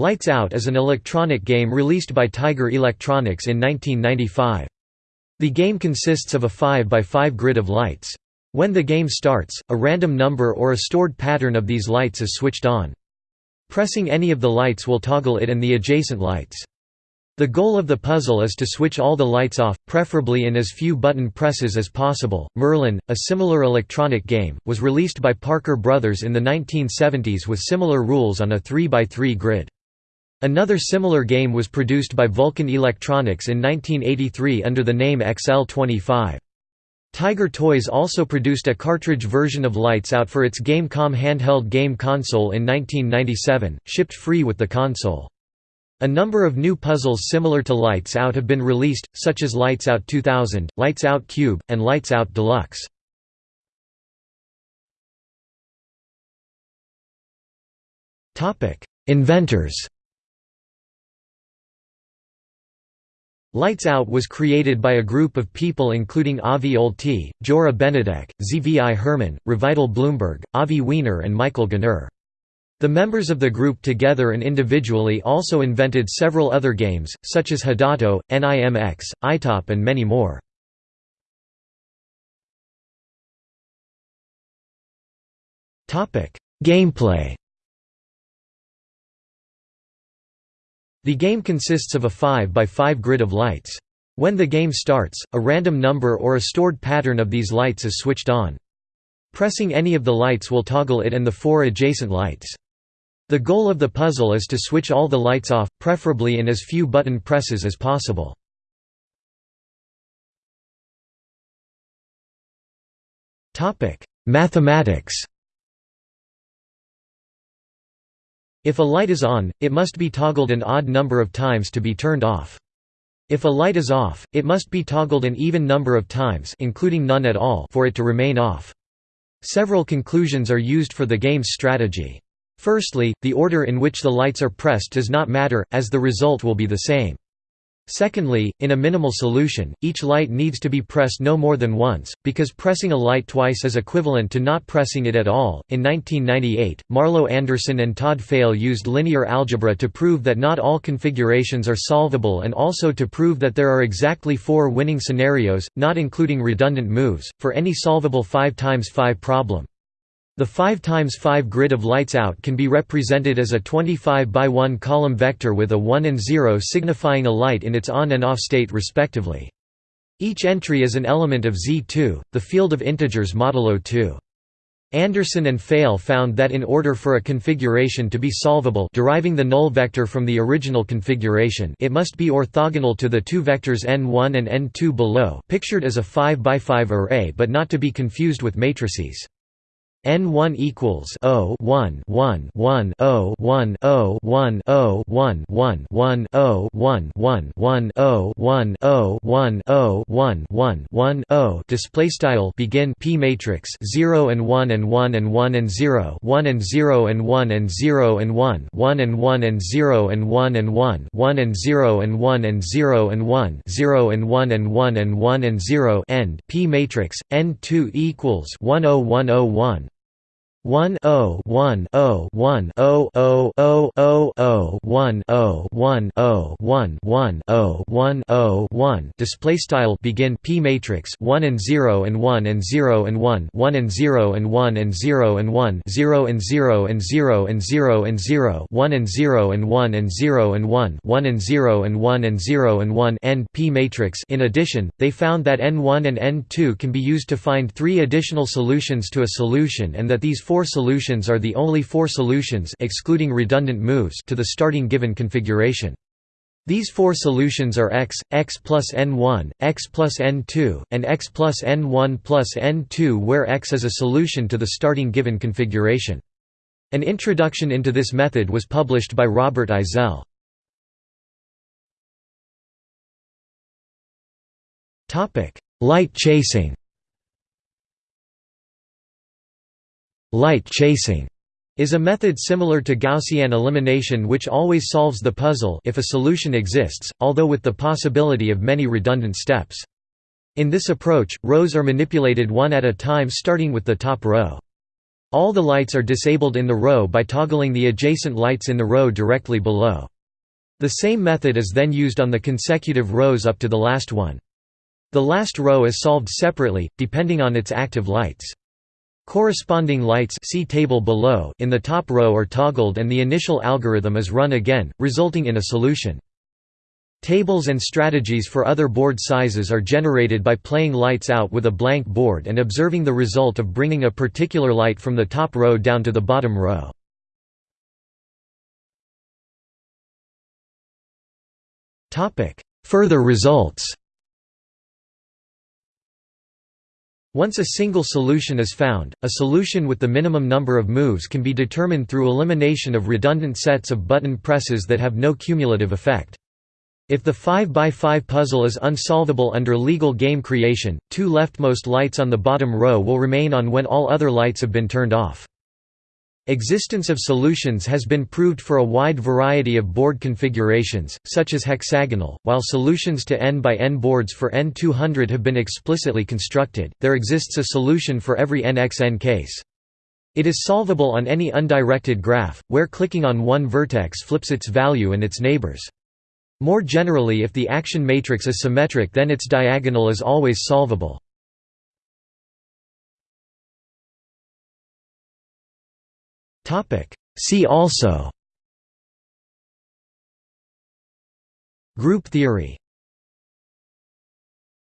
Lights Out is an electronic game released by Tiger Electronics in 1995. The game consists of a 5x5 grid of lights. When the game starts, a random number or a stored pattern of these lights is switched on. Pressing any of the lights will toggle it and the adjacent lights. The goal of the puzzle is to switch all the lights off, preferably in as few button presses as possible. Merlin, a similar electronic game, was released by Parker Brothers in the 1970s with similar rules on a 3x3 grid. Another similar game was produced by Vulcan Electronics in 1983 under the name XL25. Tiger Toys also produced a cartridge version of Lights Out for its Gamecom handheld game console in 1997, shipped free with the console. A number of new puzzles similar to Lights Out have been released, such as Lights Out 2000, Lights Out Cube, and Lights Out Deluxe. Inventors Lights Out was created by a group of people including Avi Olti, Gyora Benedek, Zvi Herman, Revital Bloomberg, Avi Weiner and Michael Ganor. The members of the group together and individually also invented several other games, such as Hadato, NIMX, iTop and many more. Gameplay The game consists of a 5x5 grid of lights. When the game starts, a random number or a stored pattern of these lights is switched on. Pressing any of the lights will toggle it and the four adjacent lights. The goal of the puzzle is to switch all the lights off, preferably in as few button presses as possible. Mathematics If a light is on, it must be toggled an odd number of times to be turned off. If a light is off, it must be toggled an even number of times including none at all for it to remain off. Several conclusions are used for the game's strategy. Firstly, the order in which the lights are pressed does not matter, as the result will be the same. Secondly, in a minimal solution, each light needs to be pressed no more than once, because pressing a light twice is equivalent to not pressing it at all. In 1998, Marlow Anderson and Todd Feil used linear algebra to prove that not all configurations are solvable and also to prove that there are exactly four winning scenarios, not including redundant moves, for any solvable 5 times 5 problem. The 5 times 5 grid of lights out can be represented as a 25 by 1 column vector with a 1 and 0 signifying a light in its on and off state respectively. Each entry is an element of Z2, the field of integers modulo 2. Anderson and Feil found that in order for a configuration to be solvable deriving the null vector from the original configuration it must be orthogonal to the two vectors n1 and n2 below pictured as a 5 by 5 array but not to be confused with matrices. N1 equals O 1 1 1 O 1 O 1 O 1 1 1 O 1 1 1 O 1 O 1 O 1 1 1 O display style begin P matrix 0 and 1 and 1 and 1 and 0 1 and 0 and 1 and 0 and 1 1 and 1 and 0 and 1 and 1 1 and 0 and 1 and 0 and 1 0 and 1 and 1 and 1 and 0 end P matrix N2 equals 10101 one O one O one O O O O O one O one O one one O one O one display style begin P matrix one and zero and one and zero and one one and zero and one and zero and one zero and zero and zero and zero and zero one and zero and one and zero and one one and zero and one and zero and one end P matrix in addition, they found that N1 and N2 can be used to find three additional solutions to a solution and that these four solutions are the only four solutions excluding redundant moves to the starting given configuration. These four solutions are x, x plus n1, x plus n2, and x plus n1 plus n2 where x is a solution to the starting given configuration. An introduction into this method was published by Robert Eisele. Light chasing Light chasing is a method similar to Gaussian elimination which always solves the puzzle if a solution exists, although with the possibility of many redundant steps. In this approach, rows are manipulated one at a time starting with the top row. All the lights are disabled in the row by toggling the adjacent lights in the row directly below. The same method is then used on the consecutive rows up to the last one. The last row is solved separately, depending on its active lights. Corresponding lights see table below in the top row are toggled and the initial algorithm is run again, resulting in a solution. Tables and strategies for other board sizes are generated by playing lights out with a blank board and observing the result of bringing a particular light from the top row down to the bottom row. Further results Once a single solution is found, a solution with the minimum number of moves can be determined through elimination of redundant sets of button presses that have no cumulative effect. If the 5x5 puzzle is unsolvable under legal game creation, two leftmost lights on the bottom row will remain on when all other lights have been turned off. Existence of solutions has been proved for a wide variety of board configurations, such as hexagonal. While solutions to n by n boards for n200 have been explicitly constructed, there exists a solution for every nxn case. It is solvable on any undirected graph, where clicking on one vertex flips its value and its neighbors. More generally if the action matrix is symmetric then its diagonal is always solvable. See also. Group theory